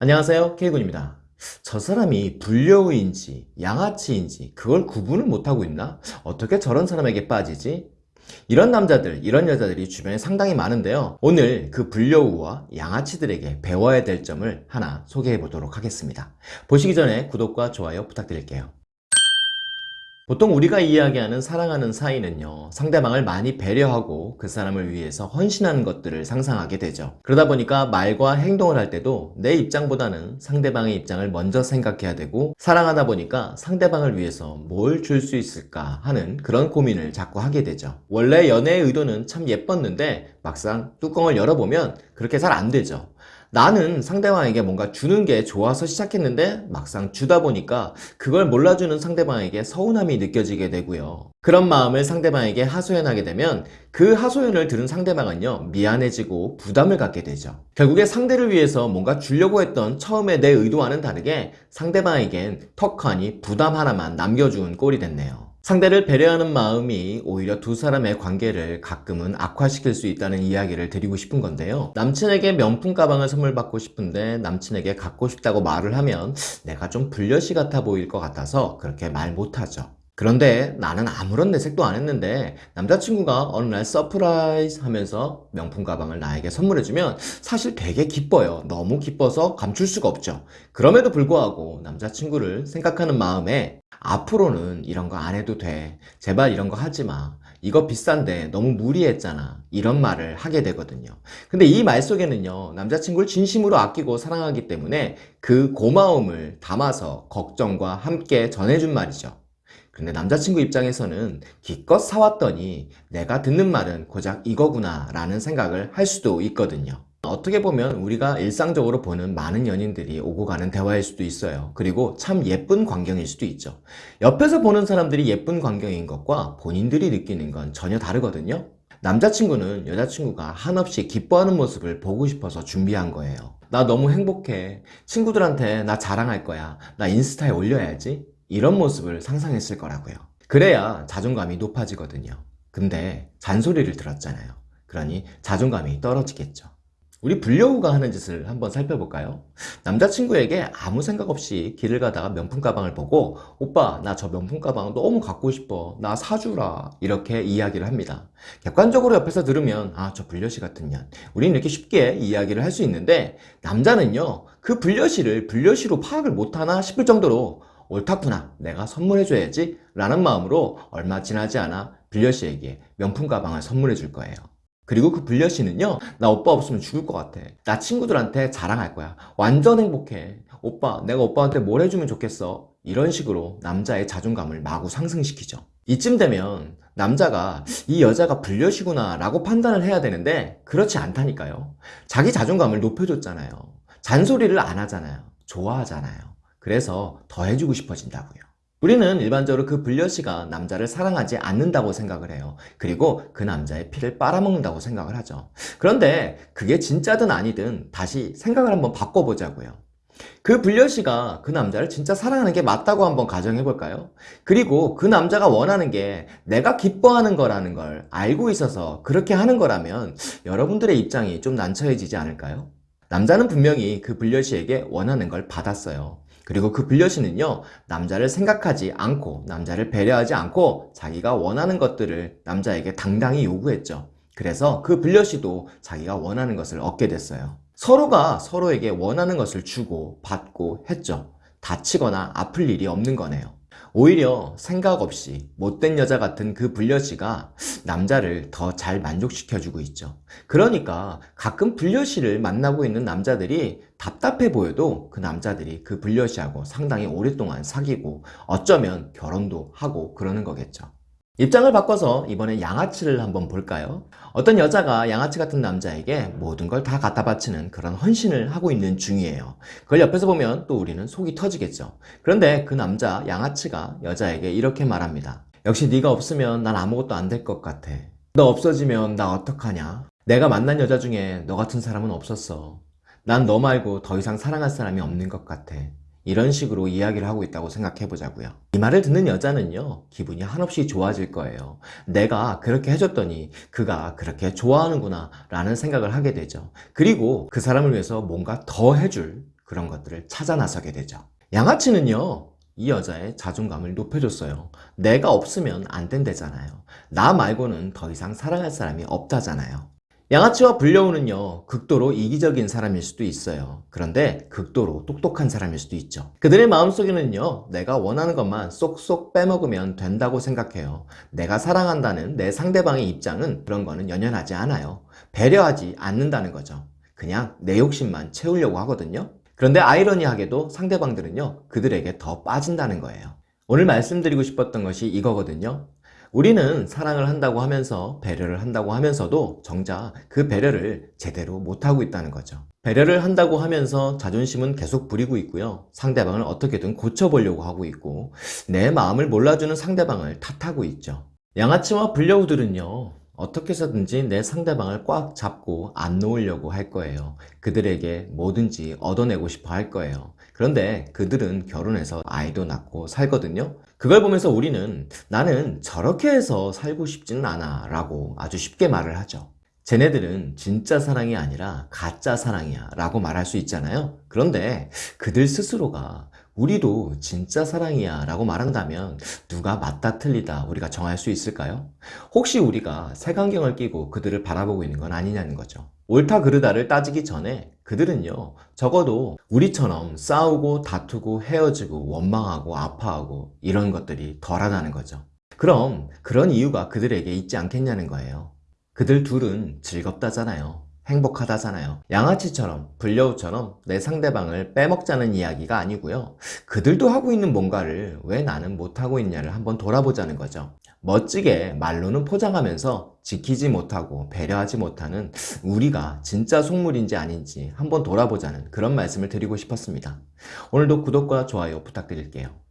안녕하세요 K군입니다 저 사람이 불려우인지 양아치인지 그걸 구분을 못하고 있나? 어떻게 저런 사람에게 빠지지? 이런 남자들, 이런 여자들이 주변에 상당히 많은데요 오늘 그 불려우와 양아치들에게 배워야 될 점을 하나 소개해 보도록 하겠습니다 보시기 전에 구독과 좋아요 부탁드릴게요 보통 우리가 이야기하는 사랑하는 사이는요 상대방을 많이 배려하고 그 사람을 위해서 헌신하는 것들을 상상하게 되죠. 그러다 보니까 말과 행동을 할 때도 내 입장보다는 상대방의 입장을 먼저 생각해야 되고 사랑하다 보니까 상대방을 위해서 뭘 줄 수 있을까 하는 그런 고민을 자꾸 하게 되죠. 원래 연애의 의도는 참 예뻤는데 막상 뚜껑을 열어보면 그렇게 잘 안 되죠 나는 상대방에게 뭔가 주는 게 좋아서 시작했는데 막상 주다 보니까 그걸 몰라주는 상대방에게 서운함이 느껴지게 되고요. 그런 마음을 상대방에게 하소연하게 되면 그 하소연을 들은 상대방은요 미안해지고 부담을 갖게 되죠. 결국에 상대를 위해서 뭔가 주려고 했던 처음에 내 의도와는 다르게 상대방에겐 턱하니 부담 하나만 남겨준 꼴이 됐네요. 상대를 배려하는 마음이 오히려 두 사람의 관계를 가끔은 악화시킬 수 있다는 이야기를 드리고 싶은 건데요. 남친에게 명품 가방을 선물 받고 싶은데 남친에게 갖고 싶다고 말을 하면 내가 좀 불여시 같아 보일 것 같아서 그렇게 말 못하죠 그런데 나는 아무런 내색도 안 했는데 남자친구가 어느 날 surprise 하면서 명품 가방을 나에게 선물해주면 사실 되게 기뻐요. 너무 기뻐서 감출 수가 없죠. 그럼에도 불구하고 남자친구를 생각하는 마음에 앞으로는 이런 거 안 해도 돼. 제발 이런 거 하지 마. 이거 비싼데 너무 무리했잖아. 이런 말을 하게 되거든요. 근데 이 말 속에는요 남자친구를 진심으로 아끼고 사랑하기 때문에 그 고마움을 담아서 걱정과 함께 전해준 말이죠 근데 남자친구 입장에서는 기껏 사왔더니 내가 듣는 말은 고작 이거구나 라는 생각을 할 수도 있거든요. 어떻게 보면 우리가 일상적으로 보는 많은 연인들이 오고 가는 대화일 수도 있어요. 그리고 참 예쁜 광경일 수도 있죠. 옆에서 보는 사람들이 예쁜 광경인 것과 본인들이 느끼는 건 전혀 다르거든요. 남자친구는 여자친구가 한없이 기뻐하는 모습을 보고 싶어서 준비한 거예요 나 너무 행복해. 친구들한테 나 자랑할 거야. 나 인스타에 올려야지 이런 모습을 상상했을 거라고요. 그래야 자존감이 높아지거든요. 근데 잔소리를 들었잖아요. 그러니 자존감이 떨어지겠죠. 우리 불려우가 하는 짓을 한번 살펴볼까요? 남자친구에게 아무 생각 없이 길을 가다가 명품 가방을 보고 오빠 나 저 명품 가방 너무 갖고 싶어. 나 사주라. 이렇게 이야기를 합니다. 객관적으로 옆에서 들으면 아 저 불려시 같은 년. 우리는 이렇게 쉽게 이야기를 할 수 있는데 남자는요 그 불려시를 불려시로 파악을 못하나? 싶을 정도로 옳다구나 내가 선물해줘야지 라는 마음으로 얼마 지나지 않아 불려시에게 명품 가방을 선물해 줄 거예요. 그리고 그 불려시는요 나 오빠 없으면 죽을 것 같아. 나 친구들한테 자랑할 거야. 완전 행복해. 오빠 내가 오빠한테 뭘 해주면 좋겠어? 이런 식으로 남자의 자존감을 마구 상승시키죠. 이쯤 되면 남자가 이 여자가 불려시구나 라고 판단을 해야 되는데 그렇지 않다니까요. 자기 자존감을 높여줬잖아요. 잔소리를 안 하잖아요. 좋아하잖아요 그래서 더 해주고 싶어진다고요. 우리는 일반적으로 그 불려시가 남자를 사랑하지 않는다고 생각을 해요. 그리고 그 남자의 피를 빨아먹는다고 생각을 하죠. 그런데 그게 진짜든 아니든 다시 생각을 한번 바꿔보자고요. 그 불려시가 그 남자를 진짜 사랑하는 게 맞다고 한번 가정해 볼까요? 그리고 그 남자가 원하는 게 내가 기뻐하는 거라는 걸 알고 있어서 그렇게 하는 거라면 여러분들의 입장이 좀 난처해지지 않을까요? 남자는 분명히 그 불려시에게 원하는 걸 받았어요 그리고 그 불려시는요 남자를 생각하지 않고 남자를 배려하지 않고 자기가 원하는 것들을 남자에게 당당히 요구했죠. 그래서 그 불려시도 자기가 원하는 것을 얻게 됐어요. 서로가 서로에게 원하는 것을 주고 받고 했죠. 다치거나 아플 일이 없는 거네요. 오히려 생각 없이 못된 여자 같은 그 불려시가 남자를 더 잘 만족시켜주고 있죠. 그러니까 가끔 불려시를 만나고 있는 남자들이 답답해 보여도 그 남자들이 그 불려시하고 상당히 오랫동안 사귀고 어쩌면 결혼도 하고 그러는 거겠죠. 입장을 바꿔서 이번에 양아치를 한번 볼까요? 어떤 여자가 양아치 같은 남자에게 모든 걸 다 갖다 바치는 그런 헌신을 하고 있는 중이에요. 그걸 옆에서 보면 또 우리는 속이 터지겠죠. 그런데 그 남자 양아치가 여자에게 이렇게 말합니다 역시 네가 없으면 난 아무것도 안 될 것 같아. 너 없어지면 나 어떡하냐? 내가 만난 여자 중에 너 같은 사람은 없었어 난 너 말고 더 이상 사랑할 사람이 없는 것 같아 이런 식으로 이야기를 하고 있다고 생각해 보자고요 이 말을 듣는 여자는요 기분이 한없이 좋아질 거예요 내가 그렇게 해줬더니 그가 그렇게 좋아하는구나 라는 생각을 하게 되죠 그리고 그 사람을 위해서 뭔가 더 해줄 그런 것들을 찾아 나서게 되죠. 양아치는요, 이 여자의 자존감을 높여줬어요. 내가 없으면 안 된대잖아요. 나 말고는 더 이상 사랑할 사람이 없다잖아요. 양아치와 불려우는요, 극도로 이기적인 사람일 수도 있어요. 그런데 극도로 똑똑한 사람일 수도 있죠. 그들의 마음속에는요, 내가 원하는 것만 쏙쏙 빼먹으면 된다고 생각해요. 내가 사랑한다는 내 상대방의 입장은 그런 거는 연연하지 않아요. 배려하지 않는다는 거죠. 그냥 내 욕심만 채우려고 하거든요. 그런데 아이러니하게도 상대방들은요, 그들에게 더 빠진다는 거예요. 오늘 말씀드리고 싶었던 것이 이거거든요. 우리는 사랑을 한다고 하면서 배려를 한다고 하면서도 정작 그 배려를 제대로 못하고 있다는 거죠. 배려를 한다고 하면서 자존심은 계속 부리고 있고요. 상대방을 어떻게든 고쳐보려고 하고 있고 내 마음을 몰라주는 상대방을 탓하고 있죠. 양아치와 불려우들은요. 어떻게 해서든지 내 상대방을 꽉 잡고 안 놓으려고 할 거예요. 그들에게 뭐든지 얻어내고 싶어 할 거예요. 그런데 그들은 결혼해서 아이도 낳고 살거든요. 그걸 보면서 우리는 나는 저렇게 해서 살고 싶지는 않아 라고 아주 쉽게 말을 하죠. 쟤네들은 진짜 사랑이 아니라 가짜 사랑이야 라고 말할 수 있잖아요. 그런데 그들 스스로가 우리도 진짜 사랑이야 라고 말한다면 누가 맞다 틀리다 우리가 정할 수 있을까요? 혹시 우리가 색안경을 끼고 그들을 바라보고 있는 건 아니냐는 거죠. 옳다 그르다를 따지기 전에 그들은요 적어도 우리처럼 싸우고 다투고 헤어지고 원망하고 아파하고 이런 것들이 덜하다는 거죠. 그럼 그런 이유가 그들에게 있지 않겠냐는 거예요. 그들 둘은 즐겁다잖아요. 행복하다잖아요. 양아치처럼 불려우처럼 내 상대방을 빼먹자는 이야기가 아니고요. 그들도 하고 있는 뭔가를 왜 나는 못하고 있냐를 한번 돌아보자는 거죠. 멋지게 말로는 포장하면서 지키지 못하고 배려하지 못하는 우리가 진짜 속물인지 아닌지 한번 돌아보자는 그런 말씀을 드리고 싶었습니다. 오늘도 구독과 좋아요 부탁드릴게요.